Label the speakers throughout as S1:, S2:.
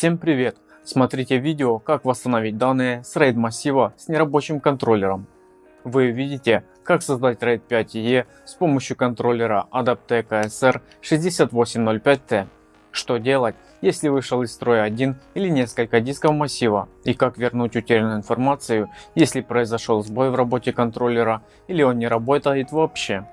S1: Всем привет! Смотрите видео как восстановить данные с RAID массива с нерабочим контроллером. Вы видите как создать RAID 5E с помощью контроллера Adaptec ASR 6805T. Что делать если вышел из строя один или несколько дисков массива и как вернуть утерянную информацию если произошел сбой в работе контроллера или он не работает вообще.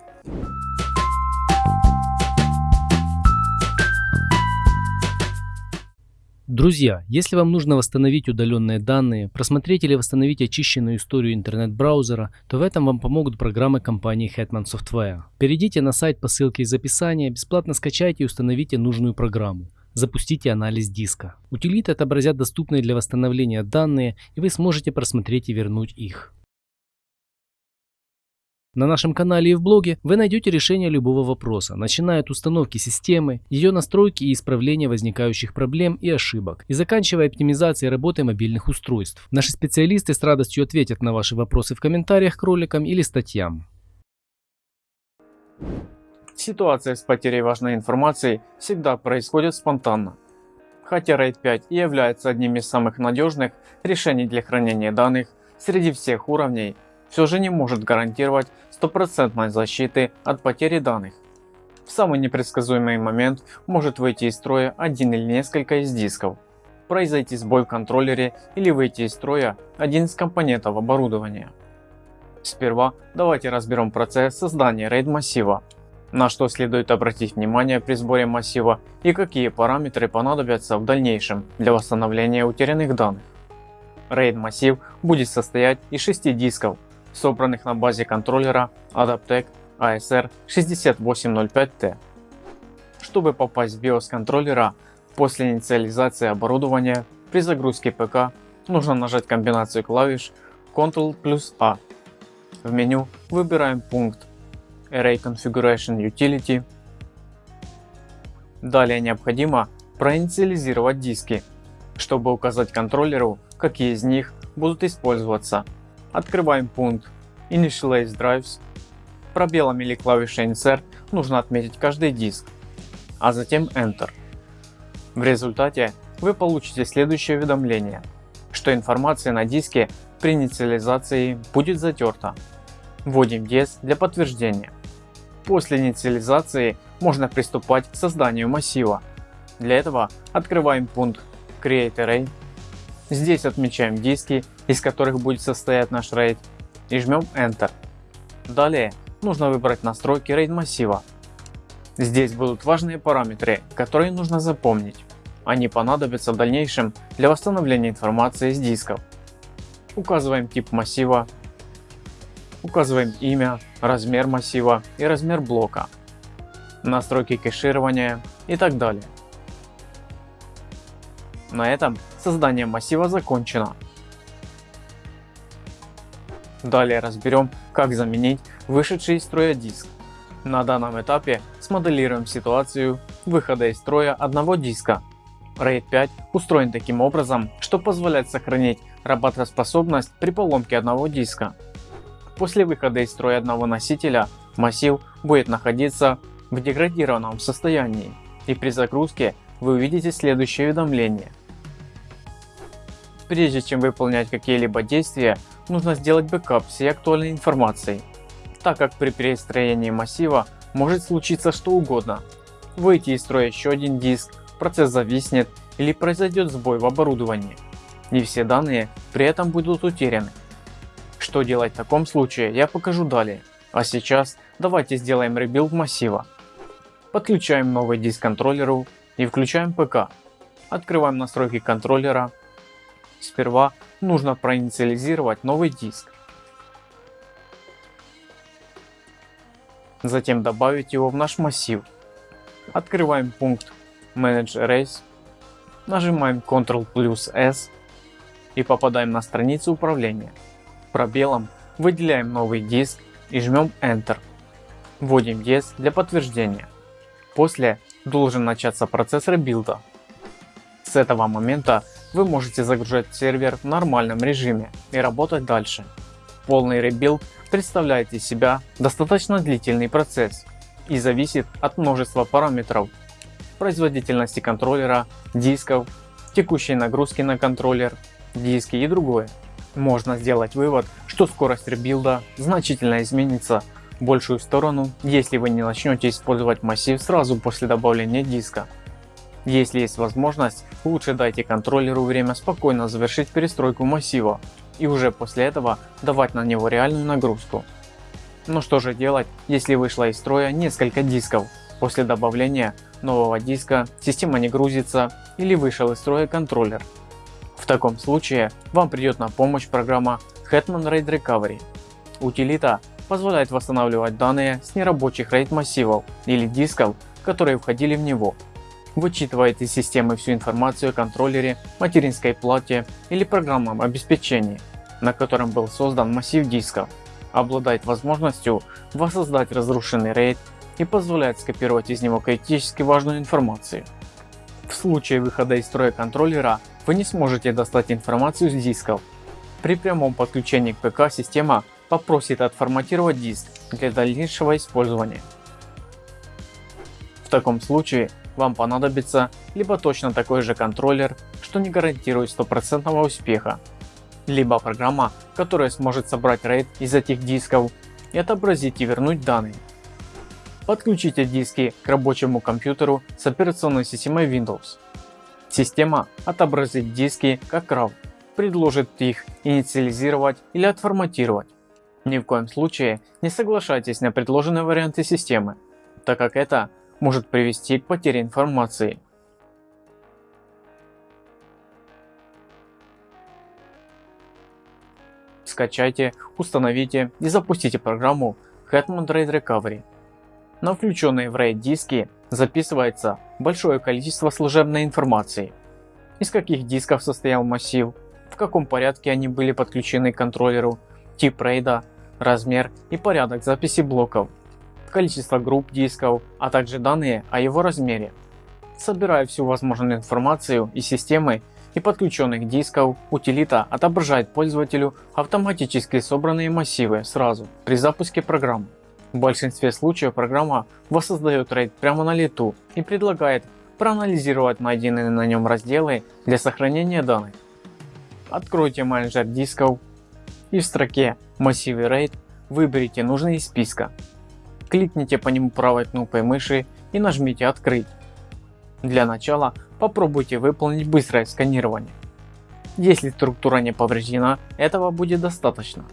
S2: Друзья, если вам нужно восстановить удаленные данные, просмотреть или восстановить очищенную историю интернет-браузера, то в этом вам помогут программы компании Hetman Software. Перейдите на сайт по ссылке из описания, бесплатно скачайте и установите нужную программу. Запустите анализ диска. Утилиты отобразят доступные для восстановления данные и вы сможете просмотреть и вернуть их. На нашем канале и в блоге вы найдете решение любого вопроса, начиная от установки системы, ее настройки и исправления возникающих проблем и ошибок, и заканчивая оптимизацией работы мобильных устройств. Наши специалисты с радостью ответят на ваши вопросы в комментариях к роликам или статьям.
S1: Ситуация с потерей важной информации всегда происходит спонтанно. Хотя RAID 5 и является одним из самых надежных решений для хранения данных среди всех уровней, все же не может гарантировать стопроцентной защиты от потери данных. В самый непредсказуемый момент может выйти из строя один или несколько из дисков, произойти сбой в контроллере или выйти из строя один из компонентов оборудования. Сперва давайте разберем процесс создания RAID массива на что следует обратить внимание при сборе массива и какие параметры понадобятся в дальнейшем для восстановления утерянных данных. RAID массив будет состоять из 6 дисков, собранных на базе контроллера Adaptec ASR 6805T. Чтобы попасть в BIOS контроллера после инициализации оборудования при загрузке ПК нужно нажать комбинацию клавиш Ctrl плюс A. В меню выбираем пункт Array Configuration Utility. Далее необходимо проинициализировать диски, чтобы указать контроллеру, какие из них будут использоваться. Открываем пункт Initialize Drives. Пробелом или клавишей Insert нужно отметить каждый диск, а затем Enter. В результате вы получите следующее уведомление, что информация на диске при инициализации будет затерта. Вводим DS для подтверждения. После инициализации можно приступать к созданию массива. Для этого открываем пункт Create Array. Здесь отмечаем диски, из которых будет состоять наш RAID и жмем Enter. Далее нужно выбрать настройки RAID массива. Здесь будут важные параметры, которые нужно запомнить. Они понадобятся в дальнейшем для восстановления информации с дисков. Указываем тип массива, Указываем имя, размер массива и размер блока, настройки кэширования и так далее. На этом создание массива закончено. Далее разберем как заменить вышедший из строя диск. На данном этапе смоделируем ситуацию выхода из строя одного диска. RAID 5 устроен таким образом, что позволяет сохранить работоспособность при поломке одного диска. После выхода из строя одного носителя массив будет находиться в деградированном состоянии и при загрузке вы увидите следующее уведомление. Прежде чем выполнять какие-либо действия, нужно сделать бэкап всей актуальной информации, так как при перестроении массива может случиться что угодно. Выйти из строя еще один диск, процесс зависнет или произойдет сбой в оборудовании. Не все данные при этом будут утеряны. Что делать в таком случае я покажу далее. А сейчас давайте сделаем rebuild массива. Подключаем новый диск контроллеру и включаем ПК. Открываем настройки контроллера. Сперва нужно проинициализировать новый диск. Затем добавить его в наш массив. Открываем пункт Manage Erase. Нажимаем Ctrl плюс S и попадаем на страницу управления пробелом выделяем новый диск и жмем Enter. Вводим DS для подтверждения. После должен начаться процесс rebuild а. С этого момента вы можете загружать сервер в нормальном режиме и работать дальше. Полный rebuild представляет из себя достаточно длительный процесс и зависит от множества параметров, производительности контроллера, дисков, текущей нагрузки на контроллер, диски и другое. Можно сделать вывод, что скорость rebuild а значительно изменится большую сторону, если вы не начнете использовать массив сразу после добавления диска. Если есть возможность, лучше дайте контроллеру время спокойно завершить перестройку массива и уже после этого давать на него реальную нагрузку. Но что же делать, если вышло из строя несколько дисков? После добавления нового диска система не грузится или вышел из строя контроллер. В таком случае вам придет на помощь программа Hetman RAID Recovery. Утилита позволяет восстанавливать данные с нерабочих RAID массивов или дисков, которые входили в него. Вычитывает из системы всю информацию о контроллере, материнской плате или программном обеспечении, на котором был создан массив дисков. Обладает возможностью воссоздать разрушенный RAID и позволяет скопировать из него критически важную информацию. В случае выхода из строя контроллера вы не сможете достать информацию с дисков. При прямом подключении к ПК система попросит отформатировать диск для дальнейшего использования. В таком случае вам понадобится либо точно такой же контроллер, что не гарантирует стопроцентного успеха, либо программа, которая сможет собрать RAID из этих дисков и отобразить и вернуть данные. Подключите диски к рабочему компьютеру с операционной системой Windows. Система отобразит диски как RAW, предложит их инициализировать или отформатировать. Ни в коем случае не соглашайтесь на предложенные варианты системы, так как это может привести к потере информации. Скачайте, установите и запустите программу Hetman RAID Recovery на включенные в RAID диски записывается большое количество служебной информации. Из каких дисков состоял массив, в каком порядке они были подключены к контроллеру, тип RAID, размер и порядок записи блоков, количество групп дисков, а также данные о его размере. Собирая всю возможную информацию из системы и подключенных дисков, утилита отображает пользователю автоматически собранные массивы сразу при запуске программы. В большинстве случаев программа воссоздает RAID прямо на лету и предлагает проанализировать найденные на нем разделы для сохранения данных. Откройте менеджер дисков и в строке массивы RAID выберите нужный из списка. Кликните по нему правой кнопкой мыши и нажмите открыть. Для начала попробуйте выполнить быстрое сканирование. Если структура не повреждена, этого будет достаточно.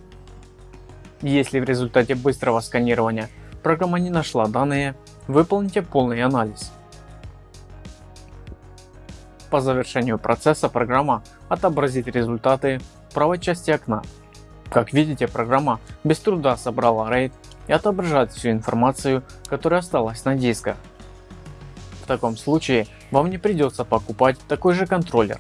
S1: Если в результате быстрого сканирования программа не нашла данные, выполните полный анализ. По завершению процесса программа отобразит результаты в правой части окна. Как видите, программа без труда собрала RAID и отображает всю информацию, которая осталась на дисках. В таком случае вам не придется покупать такой же контроллер,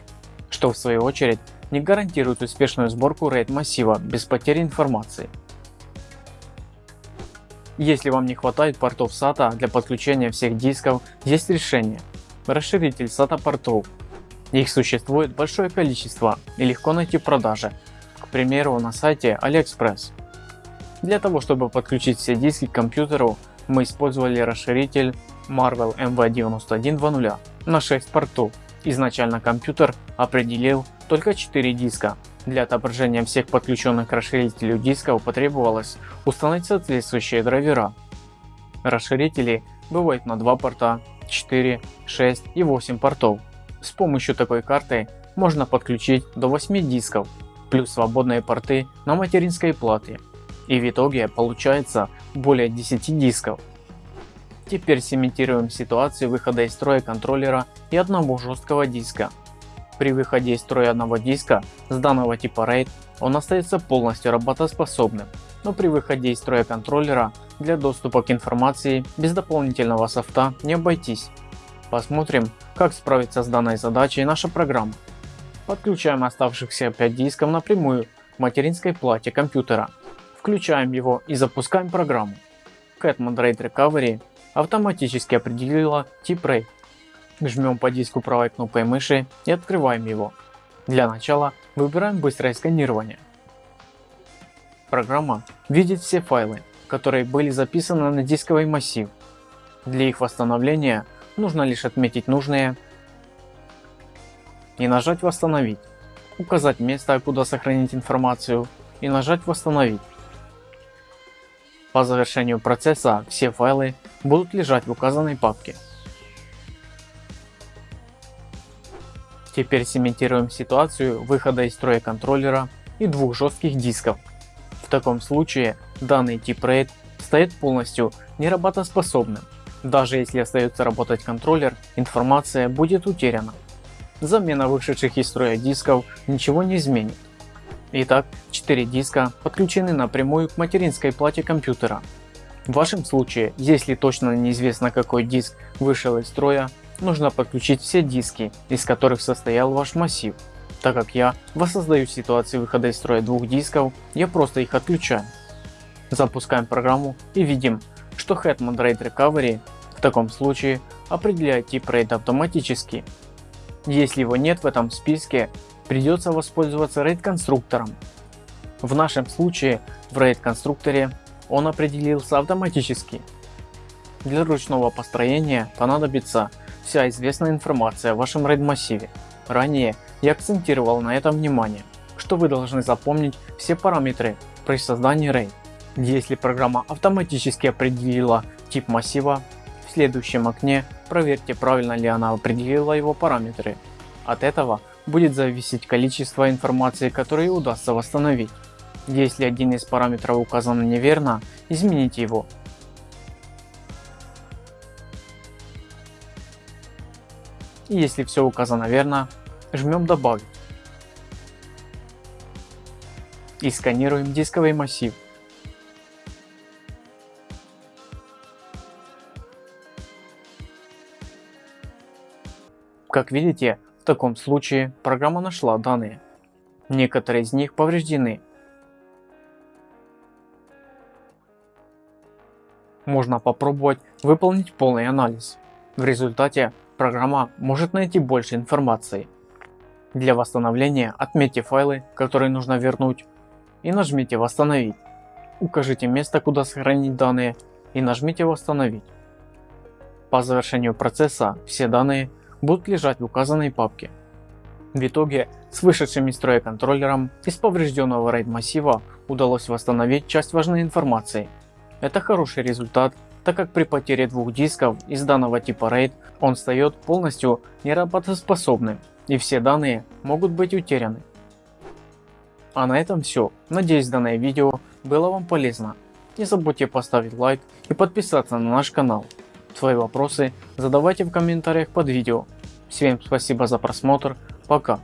S1: что в свою очередь не гарантирует успешную сборку RAID массива без потери информации. Если вам не хватает портов SATA для подключения всех дисков, есть решение. Расширитель SATA портов. Их существует большое количество и легко найти в продаже, к примеру на сайте AliExpress. Для того чтобы подключить все диски к компьютеру, мы использовали расширитель Marvel MV9120 на 6 портов. Изначально компьютер определил только 4 диска, для отображения всех подключенных к расширителю дисков потребовалось установить соответствующие драйвера. Расширители бывают на 2 порта, 4, 6 и 8 портов. С помощью такой карты можно подключить до 8 дисков, плюс свободные порты на материнской плате. И в итоге получается более 10 дисков. Теперь симитируем ситуацию выхода из строя контроллера и одного жесткого диска. При выходе из строя одного диска с данного типа RAID он остается полностью работоспособным, но при выходе из строя контроллера для доступа к информации без дополнительного софта не обойтись. Посмотрим как справиться с данной задачей наша программа. Подключаем оставшихся 5 дисков напрямую к материнской плате компьютера. Включаем его и запускаем программу. Catman RAID Recovery автоматически определила тип RAID Жмем по диску правой кнопкой мыши и открываем его. Для начала выбираем быстрое сканирование. Программа видит все файлы, которые были записаны на дисковый массив. Для их восстановления нужно лишь отметить нужные и нажать восстановить, указать место куда сохранить информацию и нажать восстановить. По завершению процесса все файлы будут лежать в указанной папке. Теперь сементируем ситуацию выхода из строя контроллера и двух жестких дисков. В таком случае данный тип RAID стоит полностью неработоспособным. Даже если остается работать контроллер, информация будет утеряна. Замена вышедших из строя дисков ничего не изменит. Итак, 4 диска подключены напрямую к материнской плате компьютера. В вашем случае, если точно неизвестно какой диск вышел из строя, нужно подключить все диски, из которых состоял ваш массив. Так как я воссоздаю ситуацию выхода из строя двух дисков, я просто их отключаю. Запускаем программу и видим, что Hetman RAID Recovery в таком случае определяет тип RAID автоматически. Если его нет в этом списке, придется воспользоваться RAID конструктором. В нашем случае в RAID конструкторе он определился автоматически. Для ручного построения понадобится вся известная информация о вашем RAID массиве. Ранее я акцентировал на этом внимание, что вы должны запомнить все параметры при создании RAID. Если программа автоматически определила тип массива, следующем окне проверьте правильно ли она определила его параметры. От этого будет зависеть количество информации, которую удастся восстановить. Если один из параметров указан неверно, измените его и если все указано верно, жмем добавить и сканируем дисковый массив. Как видите, в таком случае программа нашла данные. Некоторые из них повреждены. Можно попробовать выполнить полный анализ. В результате программа может найти больше информации. Для восстановления отметьте файлы, которые нужно вернуть и нажмите восстановить. Укажите место куда сохранить данные и нажмите восстановить. По завершению процесса все данные будут лежать в указанной папке. В итоге с вышедшим из строя контроллером из поврежденного RAID массива удалось восстановить часть важной информации. Это хороший результат так как при потере двух дисков из данного типа RAID он стает полностью неработоспособным и все данные могут быть утеряны. А на этом все. Надеюсь данное видео было вам полезно. Не забудьте поставить лайк и подписаться на наш канал. Свои вопросы задавайте в комментариях под видео. Всем спасибо за просмотр. Пока.